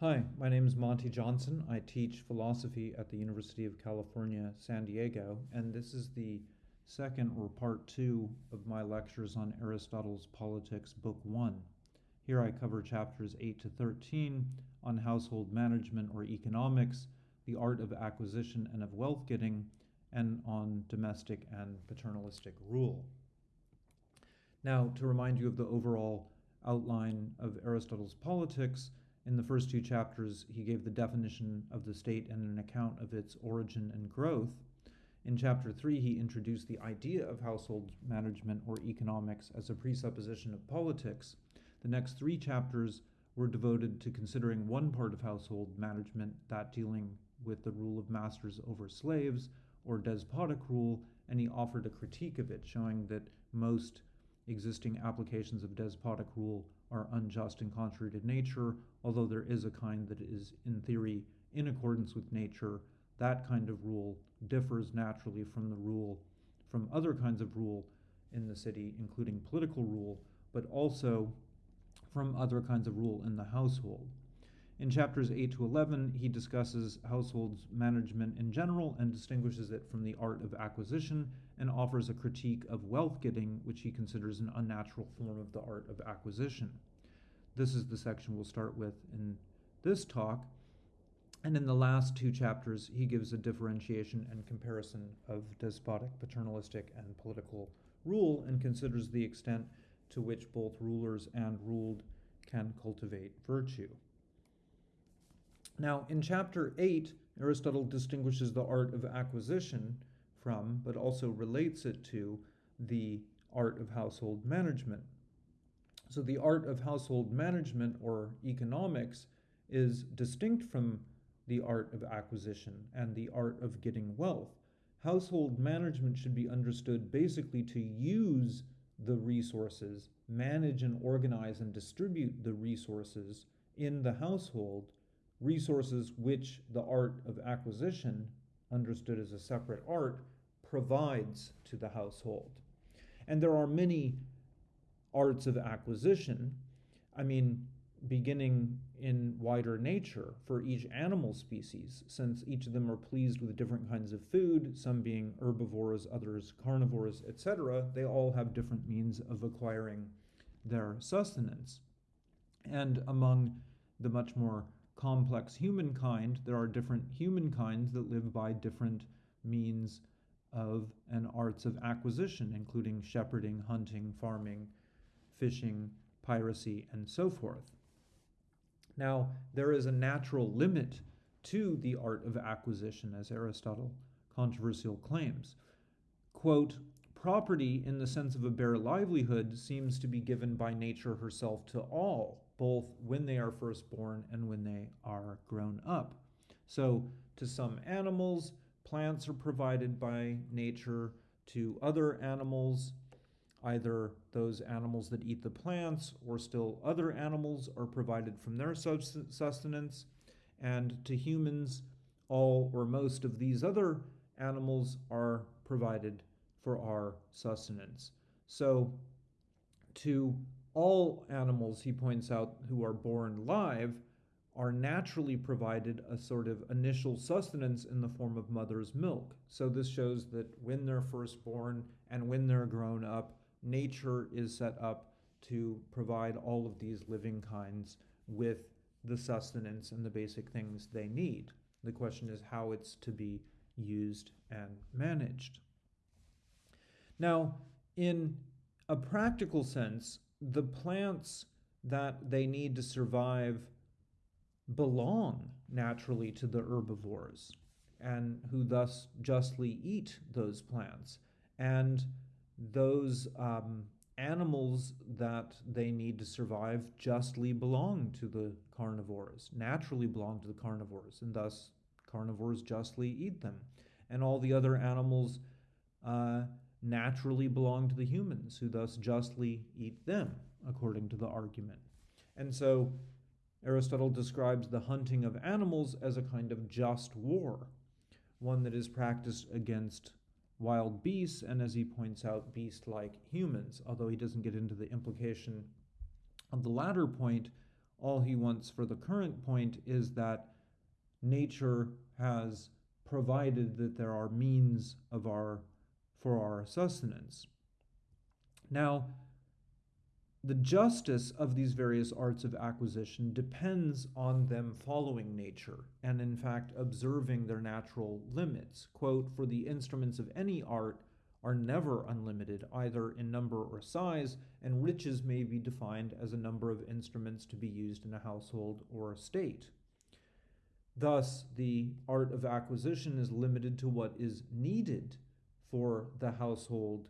Hi, my name is Monte Johnson. I teach philosophy at the University of California, San Diego, and this is the second or part two of my lectures on Aristotle's Politics, Book One. Here I cover chapters 8 to 13 on household management or economics, the art of acquisition and of wealth getting, and on domestic and paternalistic rule. Now, to remind you of the overall outline of Aristotle's Politics, in the first two chapters, he gave the definition of the state and an account of its origin and growth. In chapter three, he introduced the idea of household management or economics as a presupposition of politics. The next three chapters were devoted to considering one part of household management, that dealing with the rule of masters over slaves or despotic rule, and he offered a critique of it, showing that most existing applications of despotic rule are unjust and contrary to nature, although there is a kind that is, in theory, in accordance with nature. That kind of rule differs naturally from the rule, from other kinds of rule in the city, including political rule, but also from other kinds of rule in the household. In chapters 8 to 11, he discusses households' management in general and distinguishes it from the art of acquisition and offers a critique of wealth getting, which he considers an unnatural form of the art of acquisition. This is the section we'll start with in this talk. And in the last two chapters, he gives a differentiation and comparison of despotic, paternalistic, and political rule and considers the extent to which both rulers and ruled can cultivate virtue. Now, in chapter 8, Aristotle distinguishes the art of acquisition from, but also relates it to, the art of household management. So, the art of household management or economics is distinct from the art of acquisition and the art of getting wealth. Household management should be understood basically to use the resources, manage and organize and distribute the resources in the household resources which the art of acquisition, understood as a separate art, provides to the household. And there are many arts of acquisition. I mean, beginning in wider nature for each animal species, since each of them are pleased with different kinds of food, some being herbivores, others carnivores, etc., they all have different means of acquiring their sustenance. And among the much more complex humankind, there are different humankinds that live by different means of and arts of acquisition, including shepherding, hunting, farming, fishing, piracy, and so forth. Now, there is a natural limit to the art of acquisition, as Aristotle controversial claims. Quote, property in the sense of a bare livelihood seems to be given by nature herself to all, both when they are first born and when they are grown up. So, to some animals, plants are provided by nature. To other animals, either those animals that eat the plants or still other animals are provided from their sustenance. And to humans, all or most of these other animals are provided for our sustenance. So, to all animals, he points out, who are born live are naturally provided a sort of initial sustenance in the form of mother's milk. So this shows that when they're first born and when they're grown up, nature is set up to provide all of these living kinds with the sustenance and the basic things they need. The question is how it's to be used and managed. Now, in a practical sense, the plants that they need to survive belong naturally to the herbivores and who thus justly eat those plants. And those um, animals that they need to survive justly belong to the carnivores, naturally belong to the carnivores, and thus carnivores justly eat them. And all the other animals uh, naturally belong to the humans, who thus justly eat them, according to the argument. And so Aristotle describes the hunting of animals as a kind of just war, one that is practiced against wild beasts, and as he points out, beast like humans, although he doesn't get into the implication of the latter point All he wants for the current point is that nature has provided that there are means of our for our sustenance. Now, the justice of these various arts of acquisition depends on them following nature and, in fact, observing their natural limits. Quote, for the instruments of any art are never unlimited, either in number or size, and riches may be defined as a number of instruments to be used in a household or a state. Thus, the art of acquisition is limited to what is needed for the household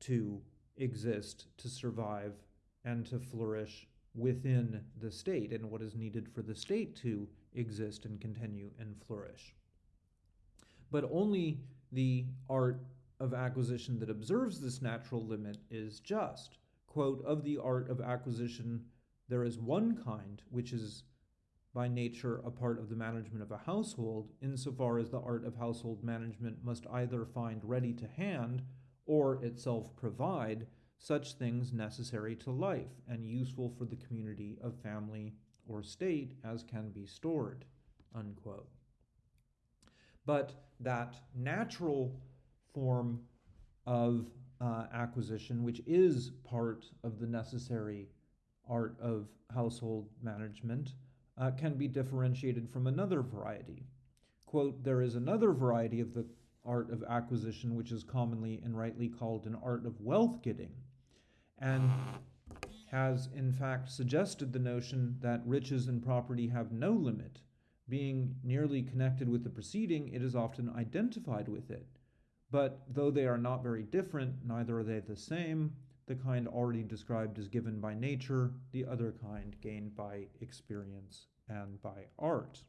to exist, to survive, and to flourish within the state, and what is needed for the state to exist and continue and flourish. But only the art of acquisition that observes this natural limit is just. Quote, of the art of acquisition, there is one kind which is by nature a part of the management of a household, insofar as the art of household management must either find ready to hand or itself provide such things necessary to life and useful for the community of family or state as can be stored. Unquote. But that natural form of uh, acquisition, which is part of the necessary art of household management, uh, can be differentiated from another variety. Quote, there is another variety of the art of acquisition, which is commonly and rightly called an art of wealth getting, and has in fact suggested the notion that riches and property have no limit. Being nearly connected with the preceding, it is often identified with it. But though they are not very different, neither are they the same, the kind already described is given by nature, the other kind gained by experience and by art.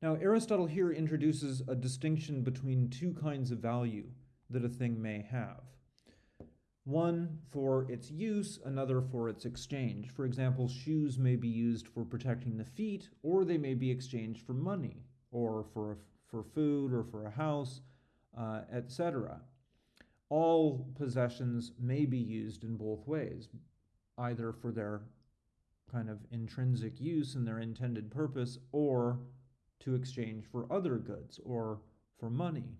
Now, Aristotle here introduces a distinction between two kinds of value that a thing may have. One for its use, another for its exchange. For example, shoes may be used for protecting the feet, or they may be exchanged for money, or for, for food, or for a house, uh, etc all possessions may be used in both ways, either for their kind of intrinsic use and their intended purpose, or to exchange for other goods or for money.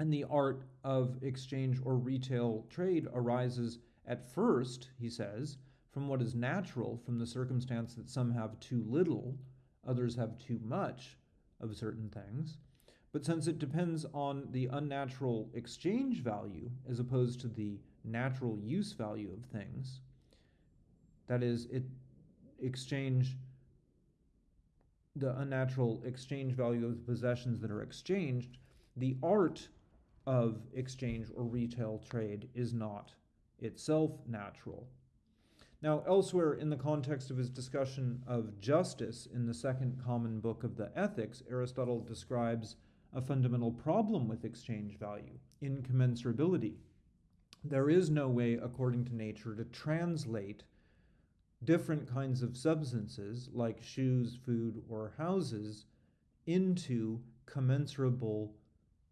And the art of exchange or retail trade arises at first, he says, from what is natural, from the circumstance that some have too little, others have too much of certain things. But since it depends on the unnatural exchange value as opposed to the natural use value of things, that is, it exchange the unnatural exchange value of the possessions that are exchanged, the art of exchange or retail trade is not itself natural. Now, elsewhere in the context of his discussion of justice in the second common book of the Ethics, Aristotle describes a fundamental problem with exchange value incommensurability. There is no way, according to nature, to translate different kinds of substances like shoes, food, or houses into commensurable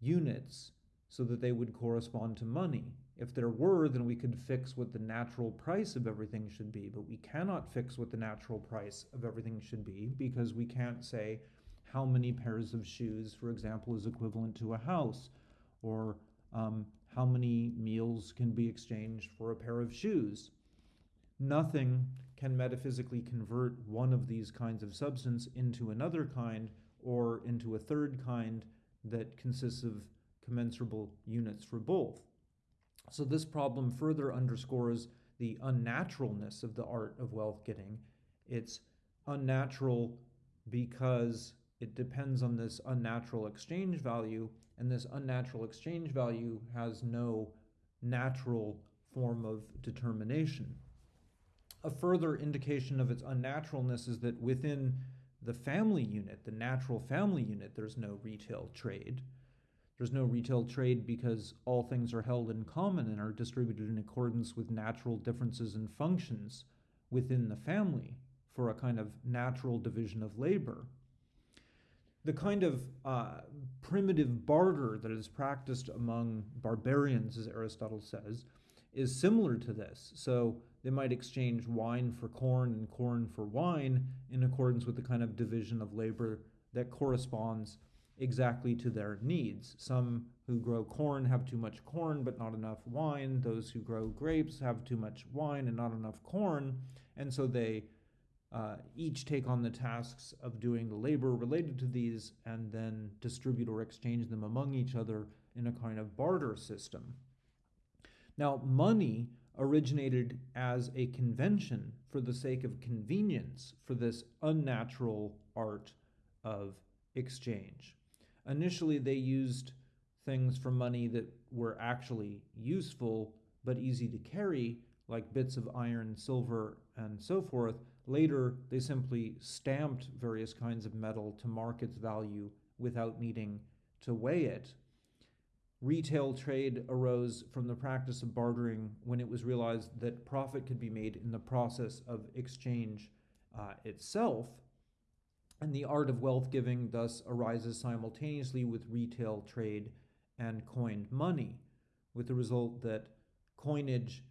units so that they would correspond to money. If there were, then we could fix what the natural price of everything should be, but we cannot fix what the natural price of everything should be because we can't say, how many pairs of shoes, for example, is equivalent to a house, or um, how many meals can be exchanged for a pair of shoes. Nothing can metaphysically convert one of these kinds of substance into another kind or into a third kind that consists of commensurable units for both. So, this problem further underscores the unnaturalness of the art of wealth getting. It's unnatural because it depends on this unnatural exchange value, and this unnatural exchange value has no natural form of determination. A further indication of its unnaturalness is that within the family unit, the natural family unit, there's no retail trade. There's no retail trade because all things are held in common and are distributed in accordance with natural differences and functions within the family for a kind of natural division of labor the kind of uh, primitive barter that is practiced among barbarians, as Aristotle says, is similar to this. So they might exchange wine for corn and corn for wine in accordance with the kind of division of labor that corresponds exactly to their needs. Some who grow corn have too much corn but not enough wine. Those who grow grapes have too much wine and not enough corn. And so they uh, each take on the tasks of doing the labor related to these and then distribute or exchange them among each other in a kind of barter system. Now, money originated as a convention for the sake of convenience for this unnatural art of exchange. Initially, they used things for money that were actually useful but easy to carry, like bits of iron, silver, and so forth. Later, they simply stamped various kinds of metal to mark its value without needing to weigh it Retail trade arose from the practice of bartering when it was realized that profit could be made in the process of exchange uh, itself. And the art of wealth giving thus arises simultaneously with retail trade and coined money, with the result that coinage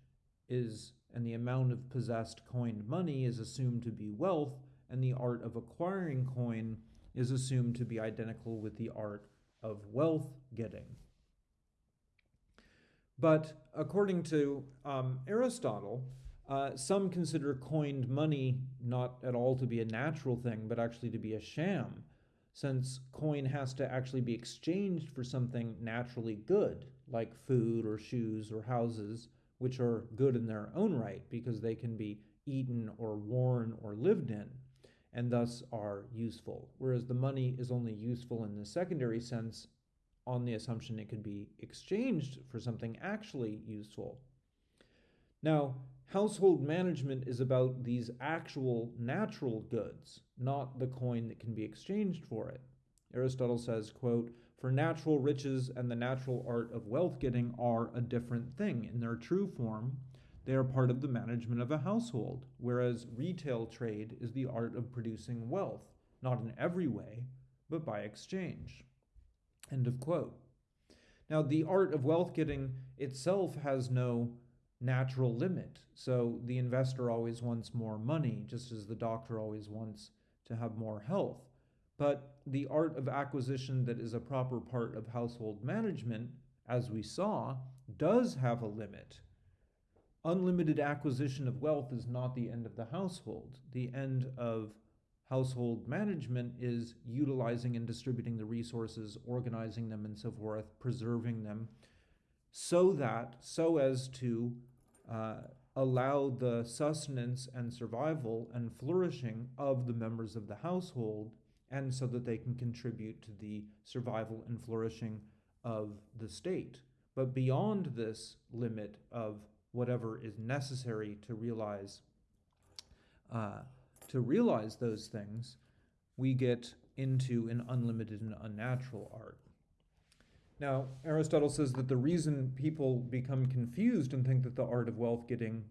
is and the amount of possessed coined money is assumed to be wealth, and the art of acquiring coin is assumed to be identical with the art of wealth getting. But according to um, Aristotle, uh, some consider coined money not at all to be a natural thing, but actually to be a sham, since coin has to actually be exchanged for something naturally good, like food or shoes or houses, which are good in their own right because they can be eaten or worn or lived in, and thus are useful. Whereas the money is only useful in the secondary sense on the assumption it could be exchanged for something actually useful. Now, household management is about these actual natural goods, not the coin that can be exchanged for it. Aristotle says, quote, for natural riches and the natural art of wealth getting are a different thing. In their true form, they are part of the management of a household, whereas retail trade is the art of producing wealth, not in every way, but by exchange. End of quote. Now, the art of wealth getting itself has no natural limit. So the investor always wants more money, just as the doctor always wants to have more health. But the art of acquisition that is a proper part of household management, as we saw, does have a limit. Unlimited acquisition of wealth is not the end of the household. The end of household management is utilizing and distributing the resources, organizing them, and so forth, preserving them, so that, so as to uh, allow the sustenance and survival and flourishing of the members of the household, and so that they can contribute to the survival and flourishing of the state. But beyond this limit of whatever is necessary to realize uh, to realize those things, we get into an unlimited and unnatural art. Now, Aristotle says that the reason people become confused and think that the art of wealth getting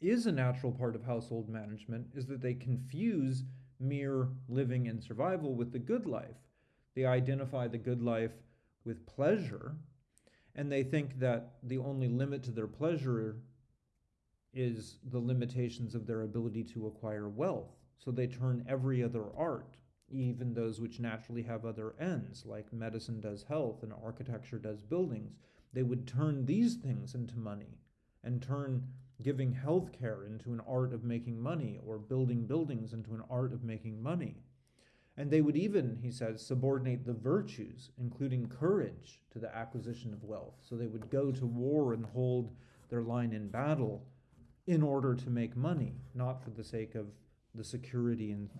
is a natural part of household management is that they confuse mere living and survival with the good life. They identify the good life with pleasure, and they think that the only limit to their pleasure is the limitations of their ability to acquire wealth. So they turn every other art, even those which naturally have other ends, like medicine does health and architecture does buildings, they would turn these things into money and turn giving health care into an art of making money or building buildings into an art of making money. And they would even, he says, subordinate the virtues, including courage, to the acquisition of wealth. So they would go to war and hold their line in battle in order to make money, not for the sake of the security and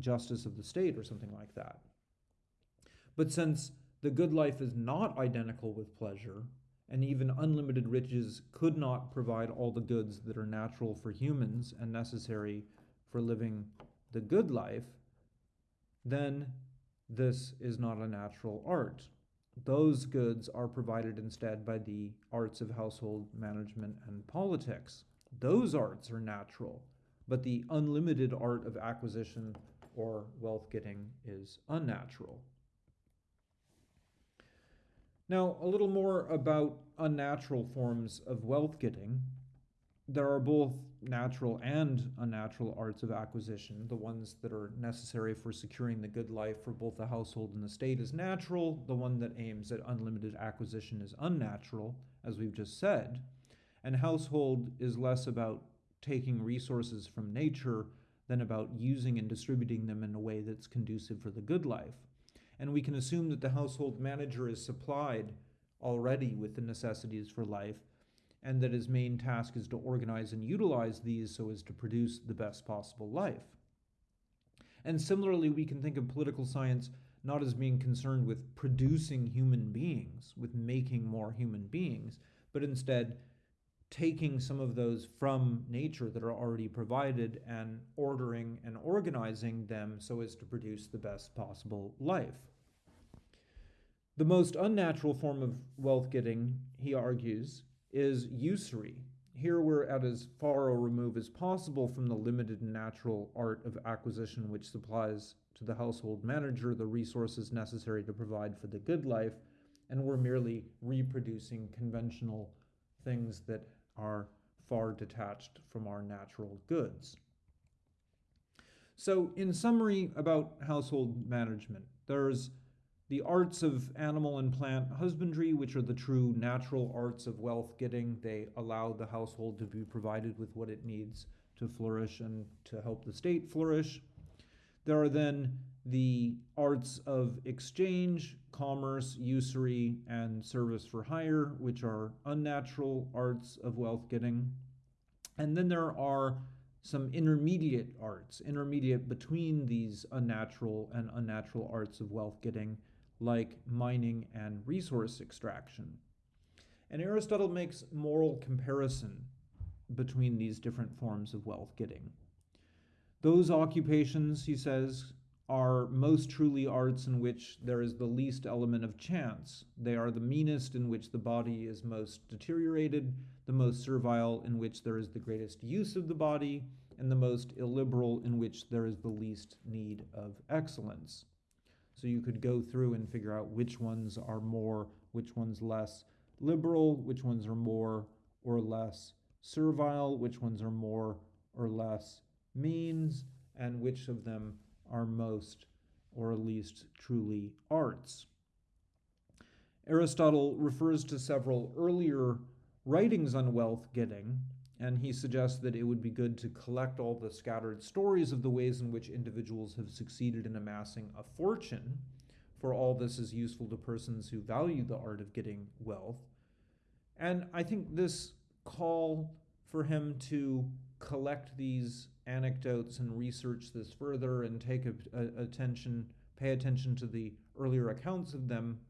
justice of the state or something like that. But since the good life is not identical with pleasure, and even unlimited riches could not provide all the goods that are natural for humans and necessary for living the good life, then this is not a natural art. Those goods are provided instead by the arts of household management and politics. Those arts are natural, but the unlimited art of acquisition or wealth getting is unnatural. Now, a little more about unnatural forms of wealth getting. There are both natural and unnatural arts of acquisition. The ones that are necessary for securing the good life for both the household and the state is natural. The one that aims at unlimited acquisition is unnatural, as we've just said. And household is less about taking resources from nature than about using and distributing them in a way that's conducive for the good life. And we can assume that the household manager is supplied already with the necessities for life, and that his main task is to organize and utilize these so as to produce the best possible life. And similarly, we can think of political science not as being concerned with producing human beings, with making more human beings, but instead taking some of those from nature that are already provided and ordering and organizing them so as to produce the best possible life. The most unnatural form of wealth getting, he argues, is usury. Here we're at as far a remove as possible from the limited natural art of acquisition which supplies to the household manager the resources necessary to provide for the good life, and we're merely reproducing conventional things that are far detached from our natural goods. So, in summary about household management, there's the arts of animal and plant husbandry, which are the true natural arts of wealth getting. They allow the household to be provided with what it needs to flourish and to help the state flourish. There are then the arts of exchange, commerce, usury, and service for hire, which are unnatural arts of wealth getting. And then there are some intermediate arts, intermediate between these unnatural and unnatural arts of wealth getting, like mining and resource extraction. And Aristotle makes moral comparison between these different forms of wealth getting. Those occupations, he says, are most truly arts in which there is the least element of chance. They are the meanest in which the body is most deteriorated, the most servile in which there is the greatest use of the body, and the most illiberal in which there is the least need of excellence. So you could go through and figure out which ones are more, which ones less liberal, which ones are more or less servile, which ones are more or less means, and which of them are most or at least truly arts. Aristotle refers to several earlier writings on wealth getting, and he suggests that it would be good to collect all the scattered stories of the ways in which individuals have succeeded in amassing a fortune, for all this is useful to persons who value the art of getting wealth. And I think this call for him to collect these anecdotes and research this further and take a, a, attention, pay attention to the earlier accounts of them,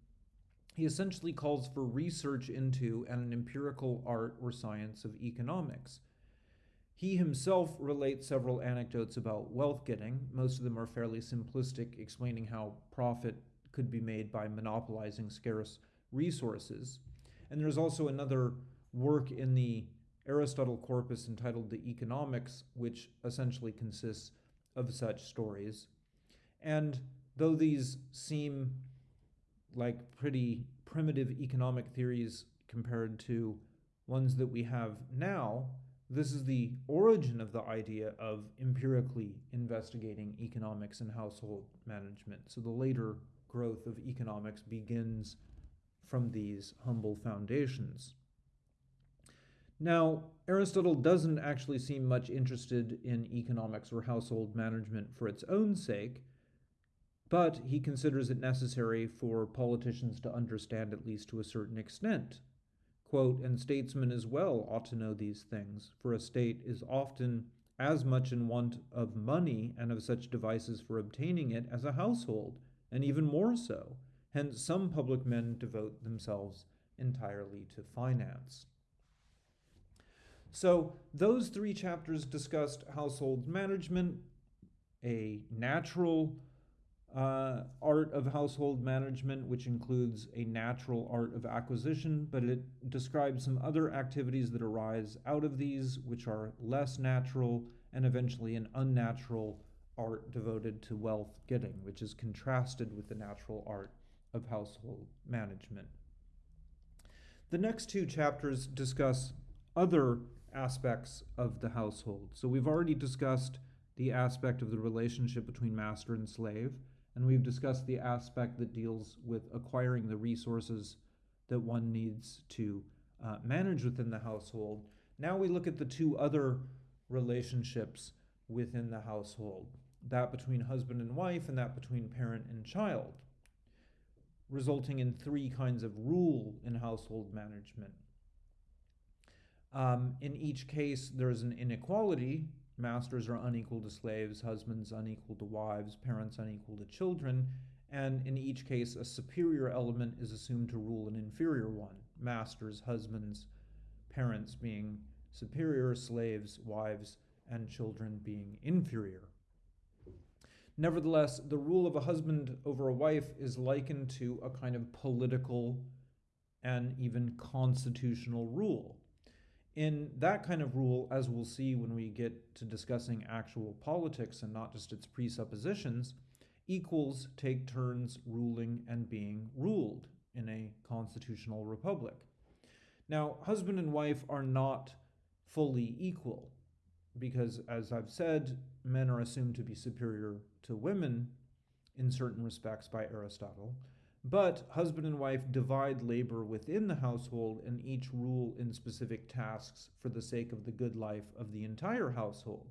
he essentially calls for research into and an empirical art or science of economics. He himself relates several anecdotes about wealth getting. Most of them are fairly simplistic, explaining how profit could be made by monopolizing scarce resources. And there's also another work in the Aristotle corpus entitled The Economics, which essentially consists of such stories. And though these seem like pretty primitive economic theories compared to ones that we have now, this is the origin of the idea of empirically investigating economics and household management. So the later growth of economics begins from these humble foundations. Now, Aristotle doesn't actually seem much interested in economics or household management for its own sake, but he considers it necessary for politicians to understand at least to a certain extent. Quote, and statesmen as well ought to know these things, for a state is often as much in want of money and of such devices for obtaining it as a household, and even more so. Hence, some public men devote themselves entirely to finance. So, those three chapters discussed household management, a natural uh, art of household management, which includes a natural art of acquisition, but it describes some other activities that arise out of these, which are less natural, and eventually an unnatural art devoted to wealth getting, which is contrasted with the natural art of household management. The next two chapters discuss other aspects of the household. So we've already discussed the aspect of the relationship between master and slave, and we've discussed the aspect that deals with acquiring the resources that one needs to uh, manage within the household. Now we look at the two other relationships within the household that between husband and wife, and that between parent and child, resulting in three kinds of rule in household management. Um, in each case, there's an inequality. Masters are unequal to slaves, husbands unequal to wives, parents unequal to children, and in each case, a superior element is assumed to rule an inferior one. Masters, husbands, parents being superior, slaves, wives, and children being inferior. Nevertheless, the rule of a husband over a wife is likened to a kind of political and even constitutional rule. In that kind of rule, as we'll see when we get to discussing actual politics and not just its presuppositions, equals take turns ruling and being ruled in a constitutional republic. Now, husband and wife are not fully equal because, as I've said, men are assumed to be superior to women in certain respects by Aristotle. But husband and wife divide labor within the household and each rule in specific tasks for the sake of the good life of the entire household.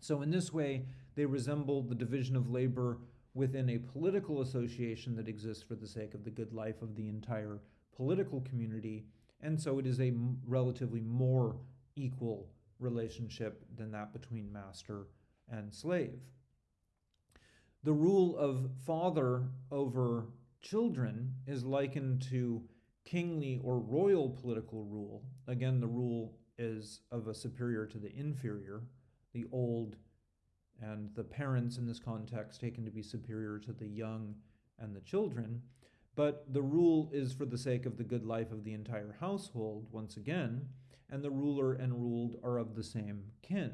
So, in this way, they resemble the division of labor within a political association that exists for the sake of the good life of the entire political community. And so, it is a relatively more equal relationship than that between master and slave. The rule of father over children is likened to kingly or royal political rule. Again, the rule is of a superior to the inferior, the old and the parents in this context taken to be superior to the young and the children. But the rule is for the sake of the good life of the entire household, once again, and the ruler and ruled are of the same kin.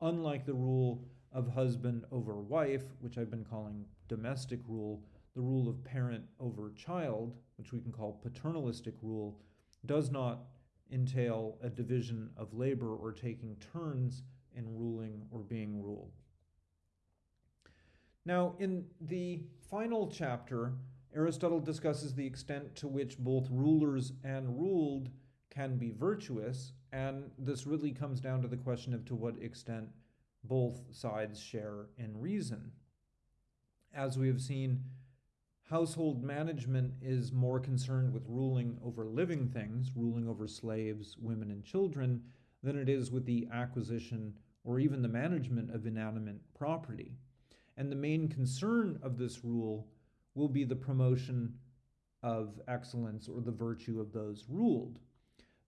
Unlike the rule of husband over wife, which I've been calling domestic rule, the rule of parent over child, which we can call paternalistic rule, does not entail a division of labor or taking turns in ruling or being ruled. Now, in the final chapter, Aristotle discusses the extent to which both rulers and ruled can be virtuous, and this really comes down to the question of to what extent both sides share in reason. As we have seen, household management is more concerned with ruling over living things, ruling over slaves, women, and children, than it is with the acquisition or even the management of inanimate property. And the main concern of this rule will be the promotion of excellence or the virtue of those ruled.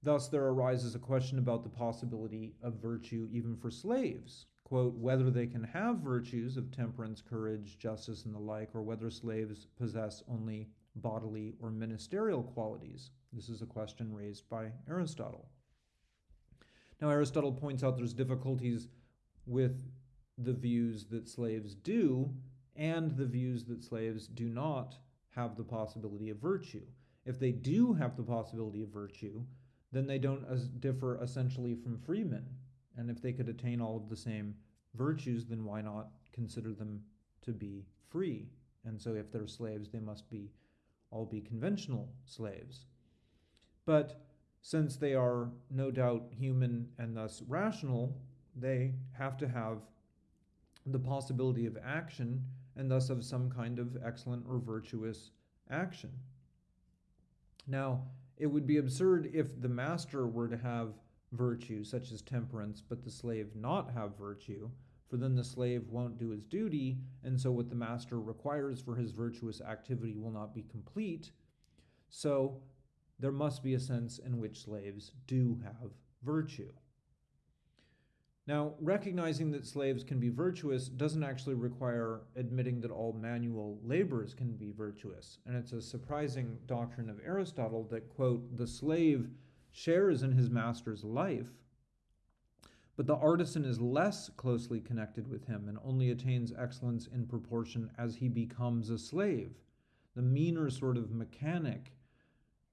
Thus, there arises a question about the possibility of virtue even for slaves. Quote, whether they can have virtues of temperance, courage, justice, and the like, or whether slaves possess only bodily or ministerial qualities. This is a question raised by Aristotle. Now, Aristotle points out there's difficulties with the views that slaves do and the views that slaves do not have the possibility of virtue. If they do have the possibility of virtue, then they don't as differ essentially from freemen. And if they could attain all of the same virtues, then why not consider them to be free? And so if they're slaves, they must be all be conventional slaves. But since they are no doubt human and thus rational, they have to have the possibility of action and thus of some kind of excellent or virtuous action. Now, it would be absurd if the master were to have virtue, such as temperance, but the slave not have virtue, for then the slave won't do his duty, and so what the master requires for his virtuous activity will not be complete. So there must be a sense in which slaves do have virtue. Now, recognizing that slaves can be virtuous doesn't actually require admitting that all manual laborers can be virtuous. And it's a surprising doctrine of Aristotle that, quote, the slave shares in his master's life, but the artisan is less closely connected with him and only attains excellence in proportion as he becomes a slave. The meaner sort of mechanic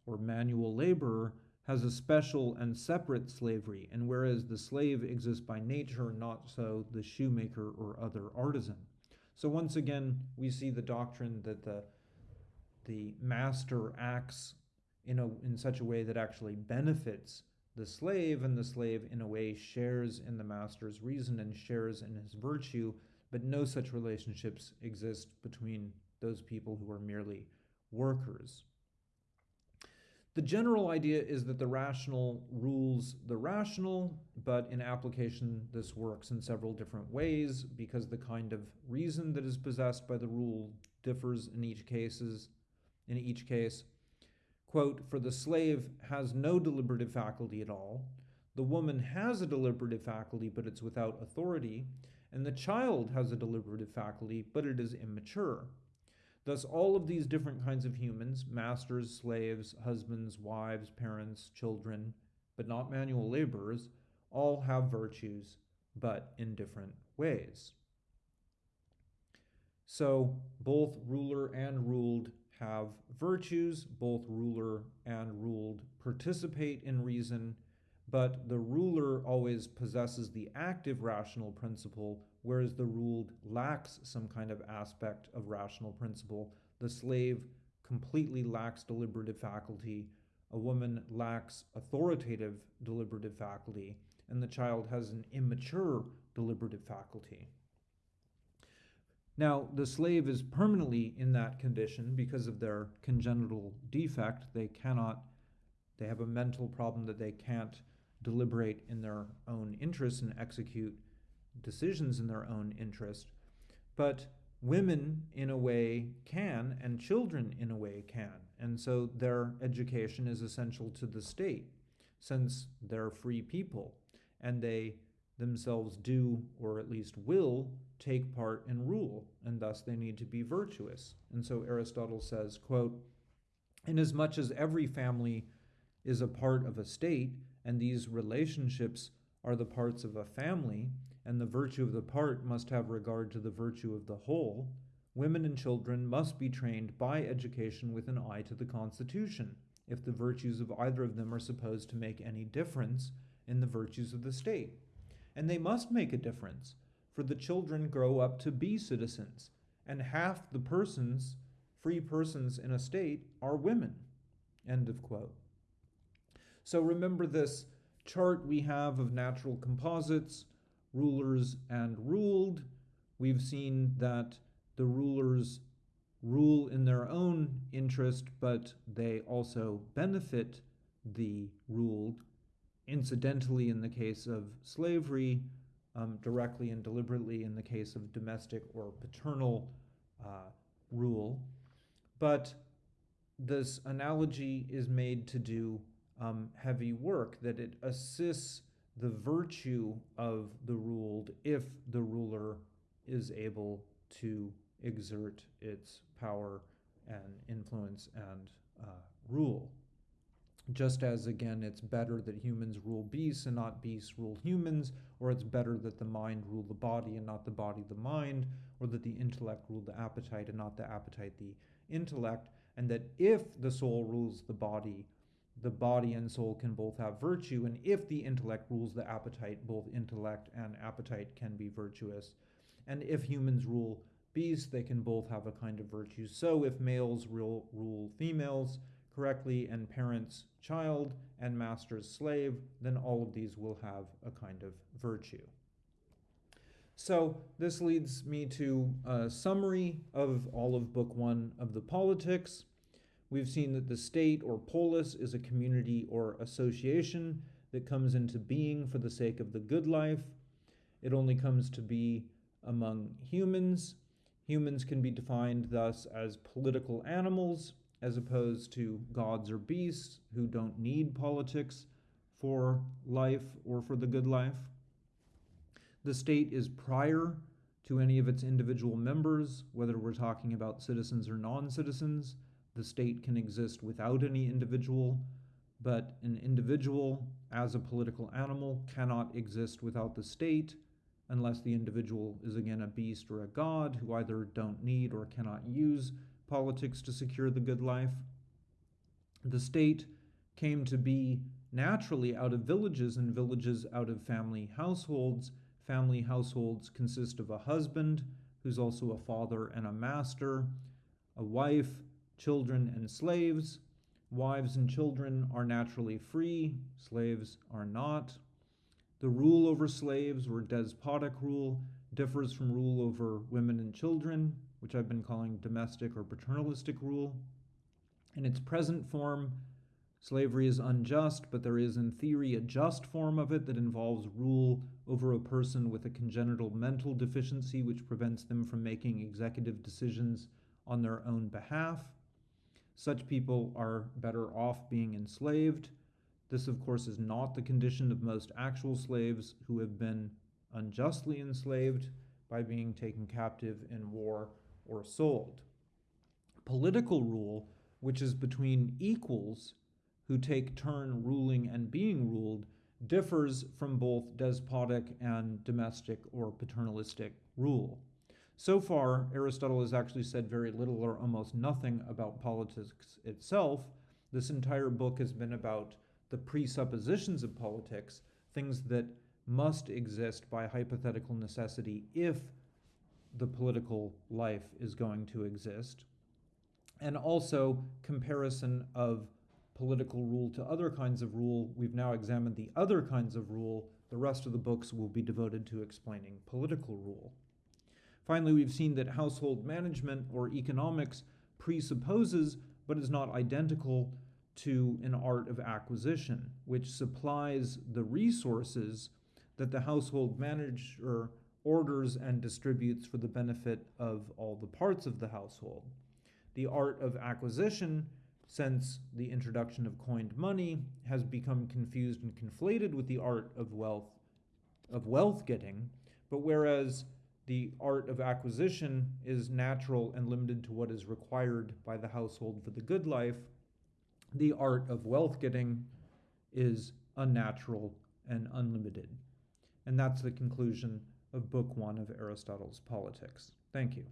or manual laborer has a special and separate slavery, and whereas the slave exists by nature, not so the shoemaker or other artisan. So once again, we see the doctrine that the the master acts in a in such a way that actually benefits the slave, and the slave in a way shares in the master's reason and shares in his virtue, but no such relationships exist between those people who are merely workers. The general idea is that the rational rules the rational, but in application, this works in several different ways because the kind of reason that is possessed by the rule differs in each cases. In each case, quote, for the slave has no deliberative faculty at all. The woman has a deliberative faculty, but it's without authority. And the child has a deliberative faculty, but it is immature. Thus, all of these different kinds of humans masters, slaves, husbands, wives, parents, children, but not manual laborers all have virtues, but in different ways. So, both ruler and ruled have virtues, both ruler and ruled participate in reason, but the ruler always possesses the active rational principle whereas the ruled lacks some kind of aspect of rational principle. The slave completely lacks deliberative faculty. A woman lacks authoritative deliberative faculty, and the child has an immature deliberative faculty. Now, the slave is permanently in that condition because of their congenital defect. They cannot, they have a mental problem that they can't deliberate in their own interest and execute decisions in their own interest. But women, in a way, can, and children, in a way, can. And so their education is essential to the state, since they're free people and they themselves do, or at least will, take part and rule, and thus they need to be virtuous. And so Aristotle says, quote, Inasmuch as every family is a part of a state, and these relationships are the parts of a family, and the virtue of the part must have regard to the virtue of the whole, women and children must be trained by education with an eye to the Constitution, if the virtues of either of them are supposed to make any difference in the virtues of the state. And they must make a difference, for the children grow up to be citizens, and half the persons, free persons in a state, are women. End of quote. So remember this chart we have of natural composites rulers and ruled. We've seen that the rulers rule in their own interest, but they also benefit the ruled. Incidentally, in the case of slavery, um, directly and deliberately in the case of domestic or paternal uh, rule. But this analogy is made to do um, heavy work, that it assists the virtue of the ruled if the ruler is able to exert its power and influence and uh, rule. Just as, again, it's better that humans rule beasts and not beasts rule humans, or it's better that the mind rule the body and not the body the mind, or that the intellect rule the appetite and not the appetite the intellect, and that if the soul rules the body, the body and soul can both have virtue, and if the intellect rules the appetite, both intellect and appetite can be virtuous. And if humans rule beasts, they can both have a kind of virtue. So if males rule, rule females correctly, and parents child, and masters slave, then all of these will have a kind of virtue. So this leads me to a summary of all of Book One of the Politics. We've seen that the state or polis is a community or association that comes into being for the sake of the good life. It only comes to be among humans. Humans can be defined thus as political animals, as opposed to gods or beasts who don't need politics for life or for the good life. The state is prior to any of its individual members, whether we're talking about citizens or non citizens. The state can exist without any individual, but an individual, as a political animal, cannot exist without the state unless the individual is again a beast or a god who either don't need or cannot use politics to secure the good life. The state came to be naturally out of villages and villages out of family households. Family households consist of a husband, who's also a father and a master, a wife, children, and slaves. Wives and children are naturally free, slaves are not. The rule over slaves, or despotic rule, differs from rule over women and children, which I've been calling domestic or paternalistic rule. In its present form, slavery is unjust, but there is, in theory, a just form of it that involves rule over a person with a congenital mental deficiency, which prevents them from making executive decisions on their own behalf. Such people are better off being enslaved. This, of course, is not the condition of most actual slaves who have been unjustly enslaved by being taken captive in war or sold. Political rule, which is between equals who take turn ruling and being ruled, differs from both despotic and domestic or paternalistic rule. So far, Aristotle has actually said very little or almost nothing about politics itself. This entire book has been about the presuppositions of politics, things that must exist by hypothetical necessity if the political life is going to exist, and also comparison of political rule to other kinds of rule. We've now examined the other kinds of rule. The rest of the books will be devoted to explaining political rule. Finally, we've seen that household management or economics presupposes but is not identical to an art of acquisition, which supplies the resources that the household manager orders and distributes for the benefit of all the parts of the household. The art of acquisition, since the introduction of coined money, has become confused and conflated with the art of wealth of wealth getting, but whereas the art of acquisition is natural and limited to what is required by the household for the good life, the art of wealth getting is unnatural and unlimited. And that's the conclusion of Book One of Aristotle's Politics. Thank you.